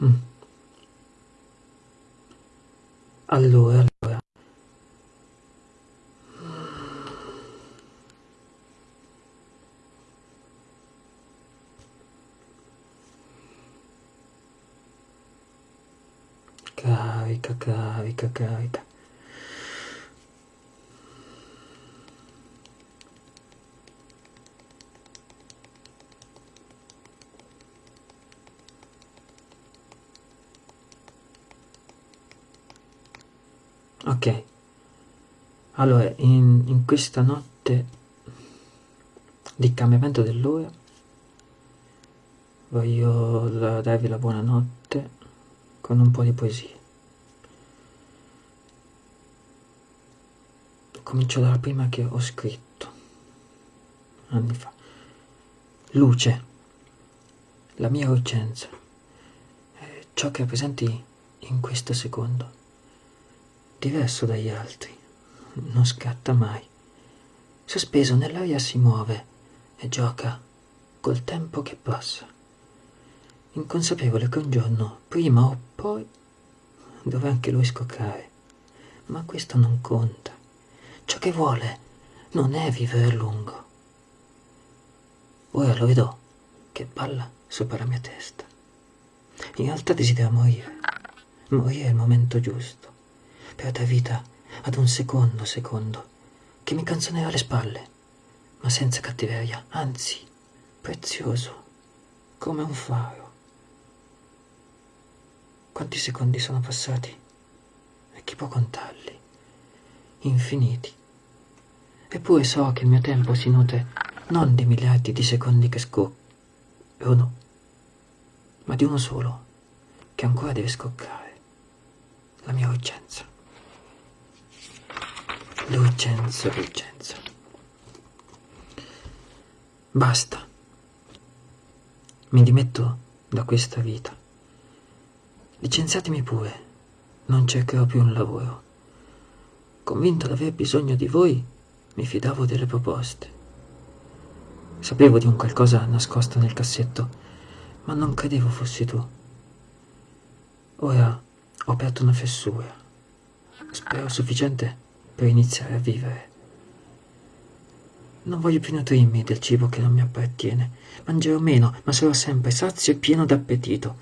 Mm. Allora, allora. Carica, carica, carica. Ok, allora in, in questa notte di cambiamento dell'ora voglio darvi la buonanotte con un po' di poesie. Comincio dalla prima che ho scritto anni fa. Luce, la mia urgenza, ciò che rappresenti in questo secondo diverso dagli altri, non scatta mai. Sospeso nell'aria si muove e gioca col tempo che passa. Inconsapevole che un giorno, prima o poi, dovrà anche lui scoccare. Ma questo non conta. Ciò che vuole non è vivere a lungo. Ora lo vedo che balla sopra la mia testa. In realtà desidera morire. Morire è il momento giusto per dar vita ad un secondo secondo che mi canzonera alle spalle, ma senza cattiveria, anzi, prezioso, come un faro. Quanti secondi sono passati? E chi può contarli? Infiniti. Eppure so che il mio tempo si nutre non di miliardi di secondi che scoccano, ma di uno solo, che ancora deve scoccare, la mia urgenza. L'urgenza, l'urgenza. Basta. Mi dimetto da questa vita. Licenziatemi pure, non cercherò più un lavoro. Convinto di aver bisogno di voi, mi fidavo delle proposte. Sapevo di un qualcosa nascosto nel cassetto, ma non credevo fossi tu. Ora ho aperto una fessura. Spero sufficiente per iniziare a vivere. Non voglio più nutrirmi del cibo che non mi appartiene. Mangerò meno, ma sarò sempre sazio e pieno d'appetito.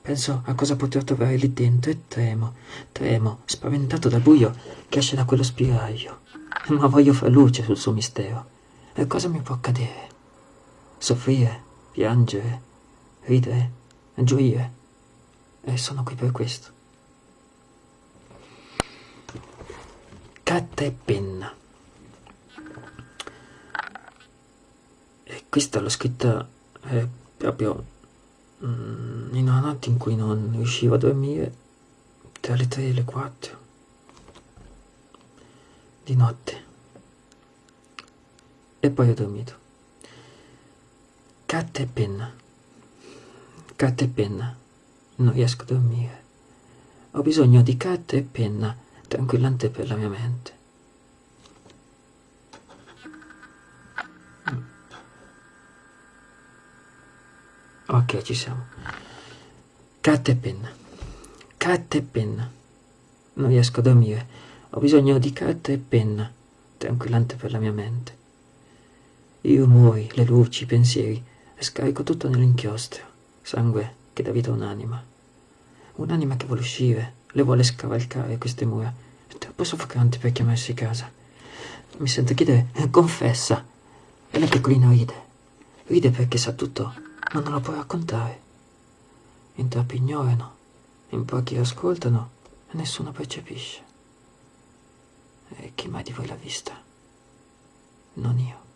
Penso a cosa potrò trovare lì dentro e tremo, tremo, spaventato dal buio che esce da quello spiraglio. Ma voglio far luce sul suo mistero. E cosa mi può accadere? Soffrire, piangere, ridere, gioire. E sono qui per questo. Carta e penna. E questa l'ho scritta eh, proprio mm, in una notte in cui non riuscivo a dormire tra le 3 e le 4 di notte. E poi ho dormito. Carta e penna. Carta e penna. Non riesco a dormire. Ho bisogno di carta e penna tranquillante per la mia mente. Mm. Ok, ci siamo. Carta e penna. Carta e penna. Non riesco a dormire. Ho bisogno di carta e penna, tranquillante per la mia mente. I rumori, le luci, i pensieri, scarico tutto nell'inchiostro. Sangue che dà vita a un'anima. Un'anima che vuole uscire, le vuole scavalcare queste mura. È troppo soffocante per chiamarsi casa. Mi sento chiedere, confessa. E la piccolina ride. Ride perché sa tutto, ma non lo può raccontare. In troppi ignorano, in pochi ascoltano e nessuno percepisce. E chi mai di voi l'ha vista? Non io.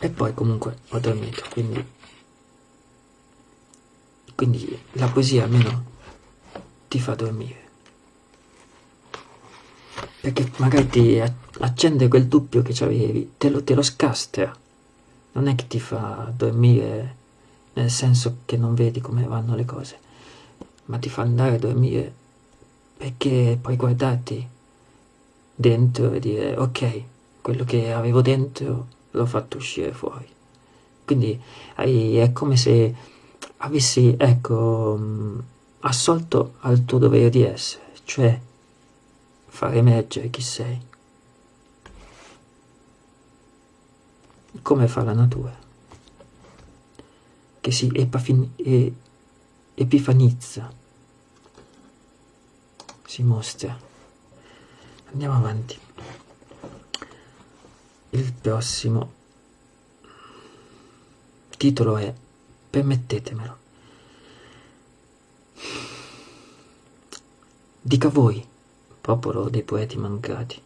E poi comunque ho dormito, quindi quindi la poesia almeno ti fa dormire. Perché magari ti accende quel dubbio che avevi, te lo, te lo scastra. Non è che ti fa dormire nel senso che non vedi come vanno le cose, ma ti fa andare a dormire perché puoi guardarti dentro e dire ok, quello che avevo dentro l'ho fatto uscire fuori. quindi è come se avessi, ecco, mm, assolto al tuo dovere di essere, cioè far emergere chi sei. Come fa la natura, che si epifanizza, si mostra. Andiamo avanti. Il prossimo titolo è Permettetemelo. Dica voi, popolo dei poeti mancati,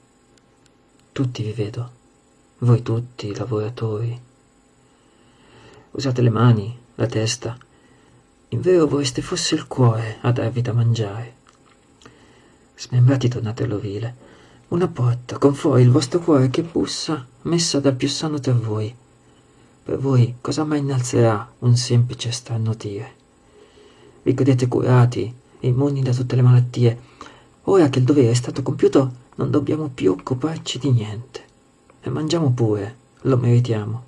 tutti vi vedo, voi tutti lavoratori. Usate le mani, la testa, in vero vorreste fosse il cuore a darvi da mangiare. Smembrati tornate all'ovile, una porta con fuori il vostro cuore che bussa, messa dal più sano tra voi. Per voi cosa mai innalzerà un semplice starnutire? Vi credete curati, immuni da tutte le malattie. Ora che il dovere è stato compiuto, non dobbiamo più occuparci di niente. E mangiamo pure, lo meritiamo.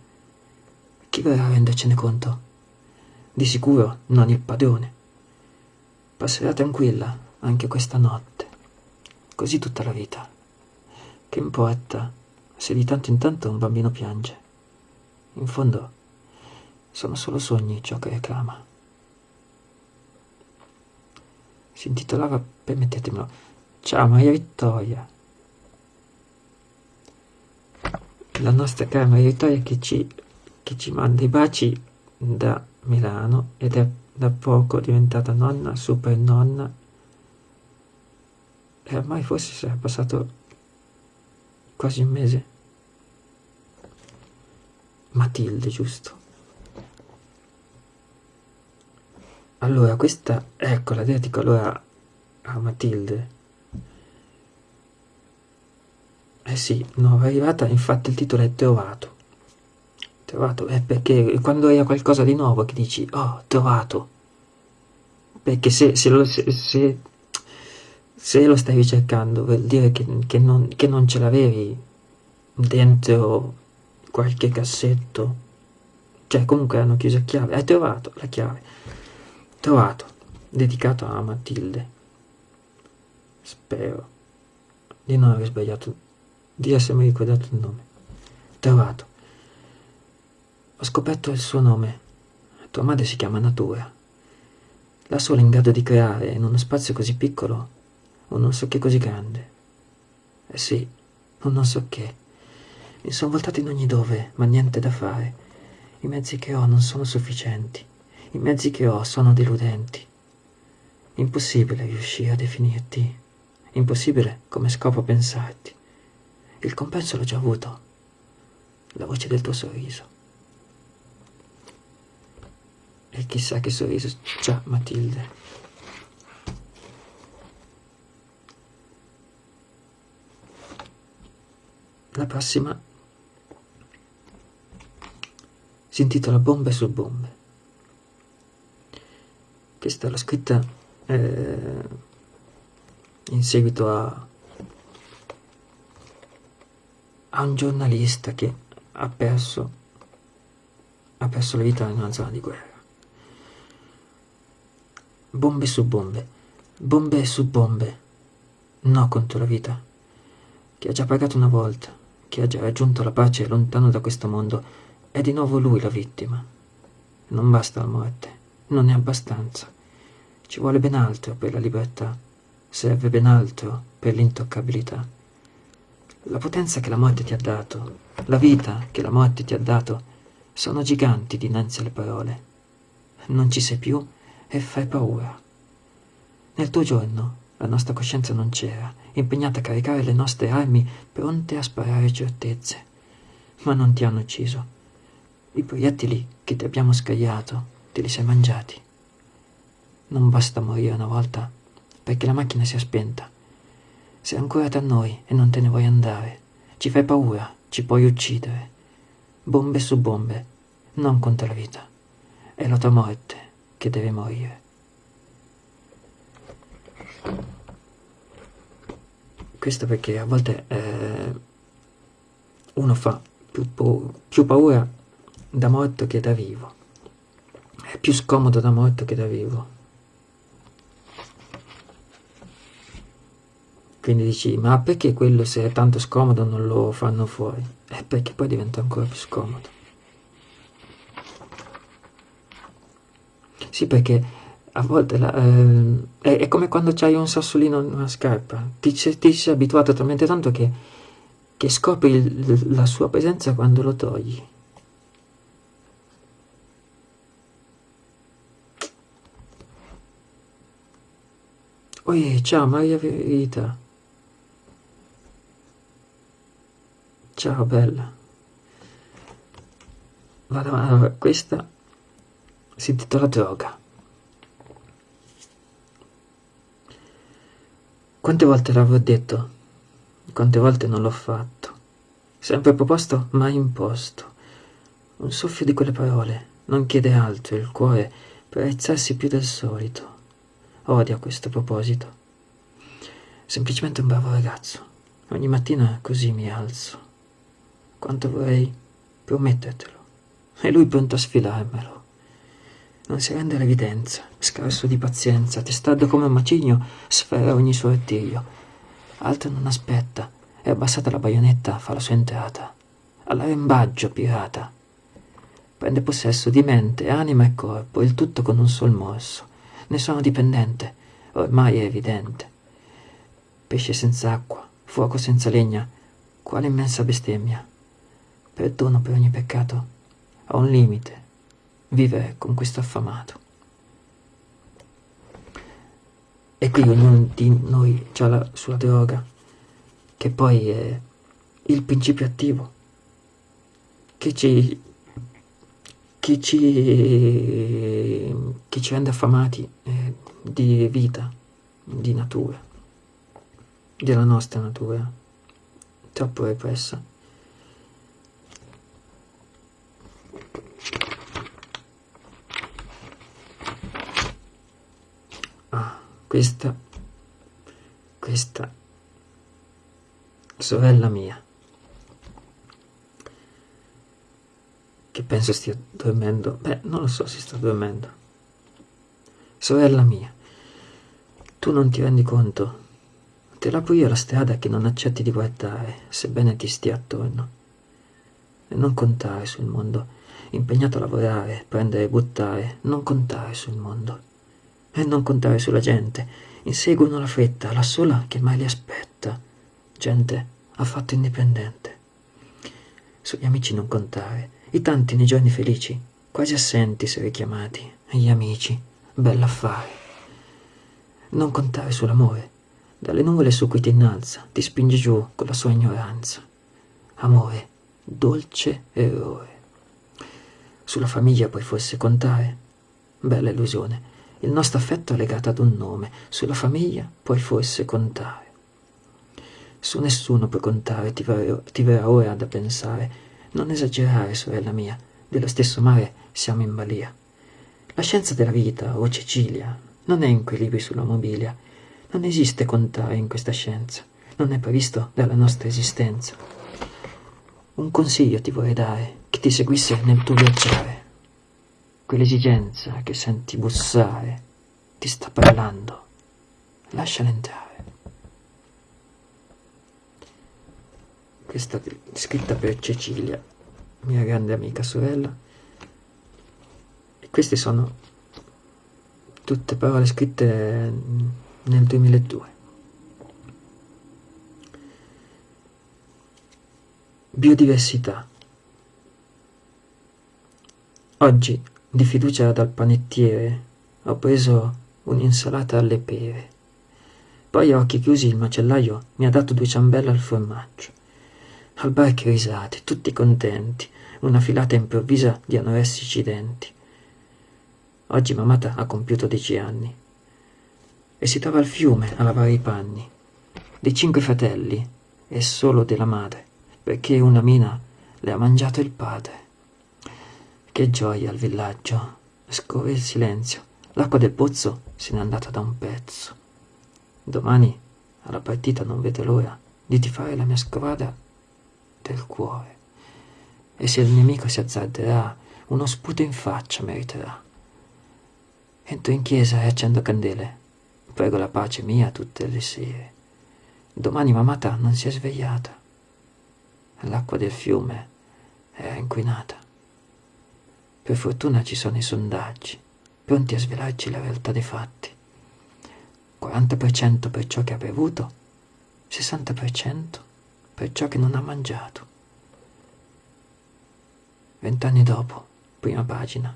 Chi verrà a rendercene conto? Di sicuro non il padrone. Passerà tranquilla anche questa notte. Così tutta la vita. Che importa se di tanto in tanto un bambino piange? In fondo sono solo sogni ciò che reclama. Si intitolava, permettetemelo, Ciao Maria Vittoria. La nostra cara Maria Vittoria che ci, che ci manda i baci da Milano ed è da poco diventata nonna, super nonna e ormai forse sarà passato quasi un mese. Matilde, giusto? Allora, questa, ecco, la dedico allora a Matilde. Eh sì, nuova arrivata, infatti il titolo è Trovato. Trovato, è perché quando hai qualcosa di nuovo che dici, oh, trovato. Perché se, se, lo, se, se, se lo stai ricercando vuol dire che, che, non, che non ce l'avevi dentro qualche cassetto. Cioè, comunque hanno chiuso a chiave. Hai trovato la chiave trovato, dedicato a Matilde. Spero di non aver sbagliato, di essermi ricordato il nome. Trovato. Ho scoperto il suo nome. Tua madre si chiama Natura. La sola in grado di creare in uno spazio così piccolo un non so che così grande. Eh sì, un non so che. Mi sono voltato in ogni dove, ma niente da fare. I mezzi che ho non sono sufficienti. I mezzi che ho sono deludenti. Impossibile riuscire a definirti. Impossibile come scopo pensarti. Il compenso l'ho già avuto. La voce del tuo sorriso. E chissà che sorriso già Matilde. La prossima si intitola Bombe su bombe. Questa l'ho scritta eh, in seguito a, a un giornalista che ha perso, ha perso la vita in una zona di guerra. Bombe su bombe, bombe su bombe, no contro la vita, che ha già pagato una volta, che ha già raggiunto la pace lontano da questo mondo, è di nuovo lui la vittima. Non basta la morte, non è abbastanza. Ci vuole ben altro per la libertà, serve ben altro per l'intoccabilità. La potenza che la morte ti ha dato, la vita che la morte ti ha dato, sono giganti dinanzi alle parole. Non ci sei più e fai paura. Nel tuo giorno la nostra coscienza non c'era, impegnata a caricare le nostre armi pronte a sparare certezze. Ma non ti hanno ucciso. I proiettili che ti abbiamo scagliato te li sei mangiati. Non basta morire una volta, perché la macchina si è spenta. Sei ancora tra noi e non te ne vuoi andare. Ci fai paura, ci puoi uccidere. Bombe su bombe, non contro la vita. È la tua morte che deve morire. Questo perché a volte eh, uno fa più, più paura da morto che da vivo. È più scomodo da morto che da vivo. Quindi dici, ma perché quello se è tanto scomodo non lo fanno fuori? È perché poi diventa ancora più scomodo. Sì, perché a volte la, eh, è, è, come quando c'hai un sassolino in una scarpa. Ti, ti sei abituato talmente tanto che, che scopri il, la sua presenza quando lo togli. Oi, ciao Maria Verita. Ciao bella. Vado, allora, questa si intitola droga. Quante volte l'avrò detto? Quante volte non l'ho fatto? Sempre proposto, mai imposto. Un soffio di quelle parole non chiede altro il cuore per aizzarsi più del solito odia questo proposito. Semplicemente un bravo ragazzo. Ogni mattina così mi alzo. Quanto vorrei promettertelo. E lui pronto a sfilarmelo. Non si rende l'evidenza, scarso di pazienza, testardo come un macigno, sfera ogni suo artiglio. Altro non aspetta, è abbassata la baionetta, fa la sua entrata. All'arembaggio, pirata. Prende possesso di mente, anima e corpo, il tutto con un sol morso ne sono dipendente, ormai è evidente. Pesce senza acqua, fuoco senza legna, quale immensa bestemmia. Perdono per ogni peccato, ha un limite, vivere con questo affamato. E qui ognuno di noi ha la sua droga, che poi è il principio attivo, che ci che ci, che ci rende affamati eh, di vita, di natura, della nostra natura, troppo repressa. Questa, questa sorella mia. che penso stia dormendo. Beh, non lo so se sta dormendo. Sorella mia, tu non ti rendi conto? Te l'apro io la strada che non accetti di guardare, sebbene ti stia attorno. E non contare sul mondo, impegnato a lavorare, prendere e buttare, non contare sul mondo. E non contare sulla gente, inseguono la fretta, la sola che mai li aspetta. Gente affatto indipendente. Sugli amici non contare, i tanti nei giorni felici, quasi assenti se richiamati, gli amici, bell'affare. Non contare sull'amore, dalle nuvole su cui ti innalza, ti spinge giù con la sua ignoranza. Amore, dolce errore. Sulla famiglia puoi forse contare? Bella illusione. Il nostro affetto è legato ad un nome. Sulla famiglia puoi forse contare. Su nessuno puoi contare, ti verrà, ti verrà ora da pensare non esagerare, sorella mia, dello stesso mare siamo in balia. La scienza della vita, o Cecilia, non è in quei libri sulla mobilia. Non esiste contare in questa scienza, non è previsto dalla nostra esistenza. Un consiglio ti vorrei dare, che ti seguisse nel tuo viaggiare. Quell'esigenza che senti bussare ti sta parlando, lasciala entrare. questa scritta per Cecilia, mia grande amica sorella. E queste sono tutte parole scritte nel 2002. Biodiversità. Oggi, di fiducia dal panettiere, ho preso un'insalata alle pere. Poi a occhi chiusi il macellaio mi ha dato due ciambelle al formaggio. Al bar che risate, tutti contenti, una filata improvvisa di anoressici denti. Oggi mamata ha compiuto dieci anni e si trova al fiume a lavare i panni. Dei cinque fratelli e solo della madre, perché una mina le ha mangiato il padre. Che gioia al villaggio, scorre il silenzio, l'acqua del pozzo se n'è andata da un pezzo. Domani alla partita non vedo l'ora di tifare la mia squadra del cuore. e se il nemico si azzarderà, uno sputo in faccia meriterà. Entro in chiesa e accendo candele, prego la pace mia tutte le sere. Domani mamata non si è svegliata. L'acqua del fiume è inquinata. Per fortuna ci sono i sondaggi, pronti a svelarci la realtà dei fatti. 40% per ciò che ha bevuto, 60% per ciò che non ha mangiato. Vent'anni dopo, prima pagina,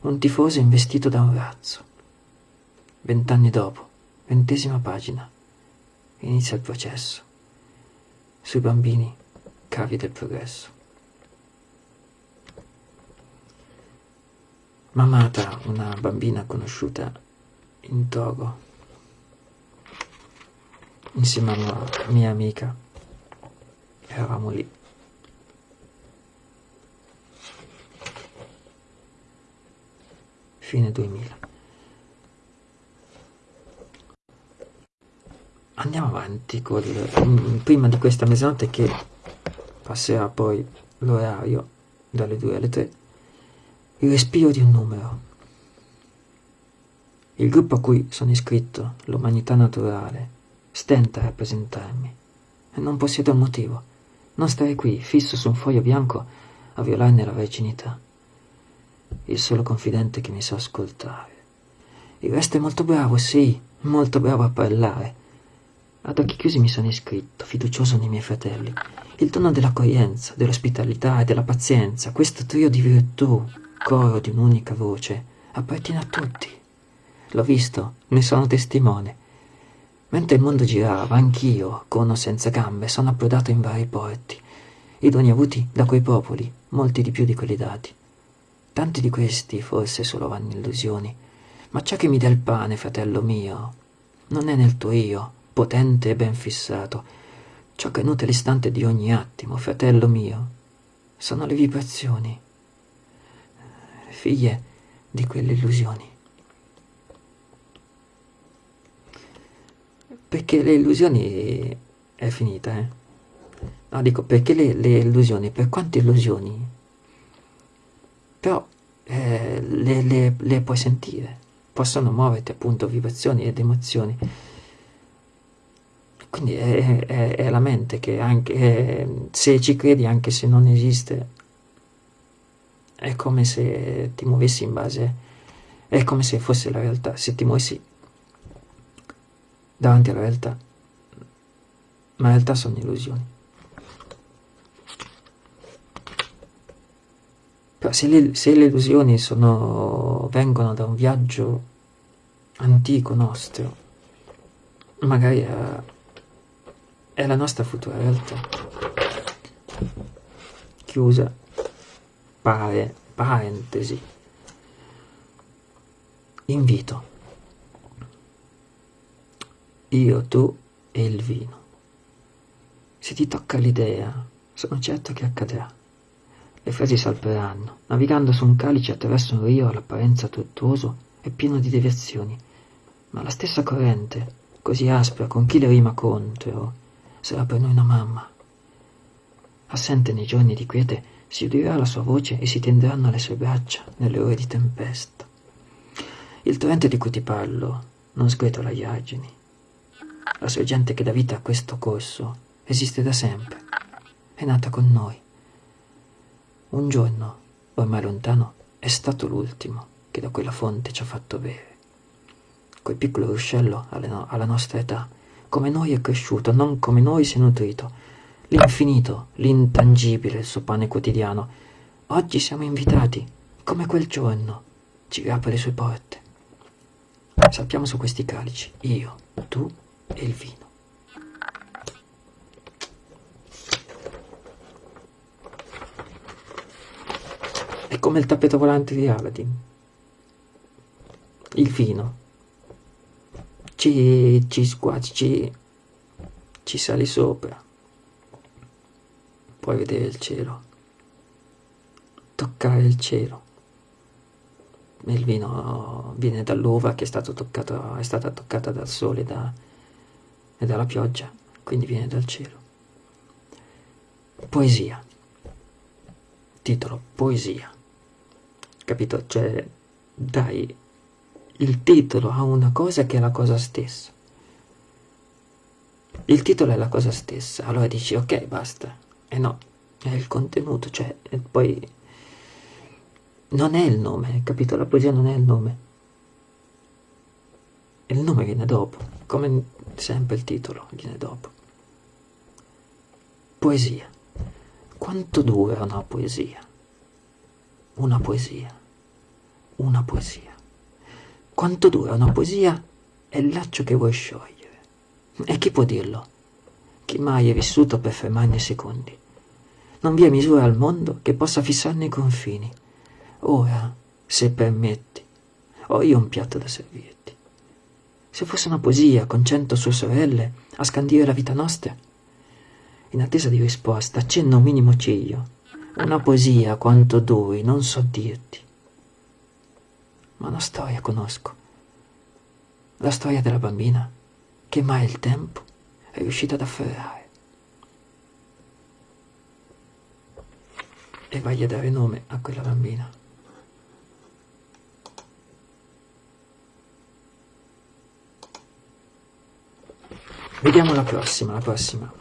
un tifoso investito da un razzo. Vent'anni dopo, ventesima pagina, inizia il processo. Sui bambini, cavi del progresso. Mamata, una bambina conosciuta in Togo, insieme a una mia amica, eravamo lì. Fine 2000. Andiamo avanti col, mm, prima di questa mezzanotte che passerà poi l'orario dalle 2 alle 3, il respiro di un numero. Il gruppo a cui sono iscritto, l'umanità naturale, stenta a rappresentarmi non possiedo un motivo. Non stare qui, fisso su un foglio bianco, a violarne la verginità il solo confidente che mi sa ascoltare. Il resto è molto bravo, sì, molto bravo a parlare. Ad occhi chiusi mi sono iscritto, fiducioso nei miei fratelli. Il tono dell'accoglienza, dell'ospitalità e della pazienza, questo trio di virtù, coro di un'unica voce, appartiene a tutti. L'ho visto, ne sono testimone. Mentre il mondo girava, anch'io, con o senza gambe, sono approdato in vari porti, i doni avuti da quei popoli, molti di più di quelli dati. Tanti di questi forse solo vanno illusioni, ma ciò che mi dà il pane, fratello mio, non è nel tuo io, potente e ben fissato. Ciò che nutre l'istante di ogni attimo, fratello mio, sono le vibrazioni, figlie di quelle illusioni. Perché le illusioni è finita, eh? No, dico, perché le, le illusioni, per quante illusioni però eh, le, le, le, puoi sentire, possono muoverti appunto vibrazioni ed emozioni. Quindi è, è, è la mente che anche è, se ci credi, anche se non esiste, è come se ti muovessi in base, è come se fosse la realtà, se ti muovessi davanti alla realtà, ma in realtà sono illusioni. Però se le, se le illusioni sono, vengono da un viaggio antico nostro, magari è, è la nostra futura realtà. Chiusa, pare, parentesi. Invito. Io, tu e il vino. Se ti tocca l'idea, sono certo che accadrà. Le frasi salperanno, navigando su un calice attraverso un rio all'apparenza tortuoso e pieno di deviazioni, ma la stessa corrente, così aspra con chi le rima contro, sarà per noi una mamma. Assente nei giorni di quiete, si udirà la sua voce e si tenderanno le sue braccia nelle ore di tempesta. Il torrente di cui ti parlo non sgretola gli argini. La sorgente che dà vita a questo corso esiste da sempre, è nata con noi un giorno, ormai lontano, è stato l'ultimo che da quella fonte ci ha fatto bere. Quel piccolo ruscello alla nostra età, come noi è cresciuto, non come noi si è nutrito. L'infinito, l'intangibile, il suo pane quotidiano. Oggi siamo invitati, come quel giorno, ci apre le sue porte. Sappiamo su questi calici, io, tu e il vino. È come il tappeto volante di Aladdin. Il vino. Ci, ci sguazzi, ci, ci sali sopra. Puoi vedere il cielo. Toccare il cielo. Il vino viene dall'uva che è, toccato, è stata toccata dal sole da, e dalla pioggia, quindi viene dal cielo. Poesia. titolo poesia, capito? Cioè, dai il titolo a una cosa che è la cosa stessa. Il titolo è la cosa stessa, allora dici ok, basta. E no, è il contenuto, cioè, e poi non è il nome, capito? La poesia non è il nome. Il nome viene dopo, come sempre il titolo viene dopo. Poesia. Quanto dura una poesia? Una poesia. Una poesia. Quanto dura una poesia è il laccio che vuoi sciogliere. E chi può dirlo? Chi mai è vissuto per fermarne secondi? Non vi è misura al mondo che possa fissarne i confini. Ora, se permetti, ho io un piatto da servirti. Se fosse una poesia con cento sue sorelle a scandire la vita nostra, in attesa di risposta, accenna un minimo ciglio. Una poesia quanto duri, non so dirti. Ma una storia conosco. La storia della bambina che mai il tempo è riuscito ad afferrare. E vai a dare nome a quella bambina. Vediamo la prossima, la prossima.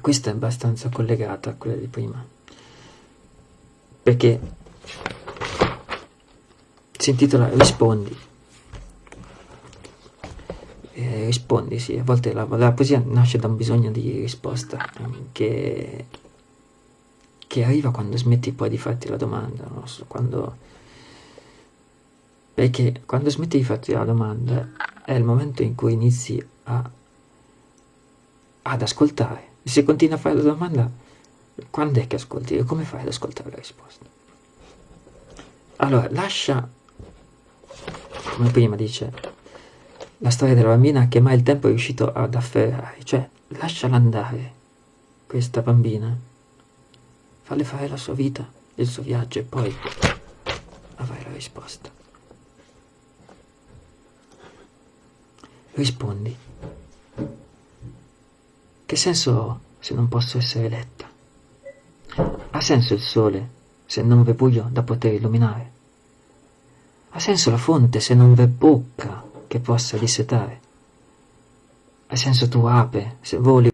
Questa è abbastanza collegata a quella di prima. Perché si intitola Rispondi. Eh, rispondi, sì, a volte la, la, poesia nasce da un bisogno di risposta che, che arriva quando smetti poi di farti la domanda, no? quando, perché quando smetti di farti la domanda è il momento in cui inizi a, ad ascoltare. Se continui a fare la domanda, quando è che ascolti e come fai ad ascoltare la risposta? Allora, lascia come prima dice, la storia della bambina che mai il tempo è riuscito ad afferrare, cioè lasciala andare, questa bambina, falle fare la sua vita, il suo viaggio e poi avrai la risposta. Rispondi. Che senso ho se non posso essere letta? Ha senso il sole se non v'è buio da poter illuminare? Ha senso la fonte se non v'è bocca che possa dissetare? Ha senso tu ape se voli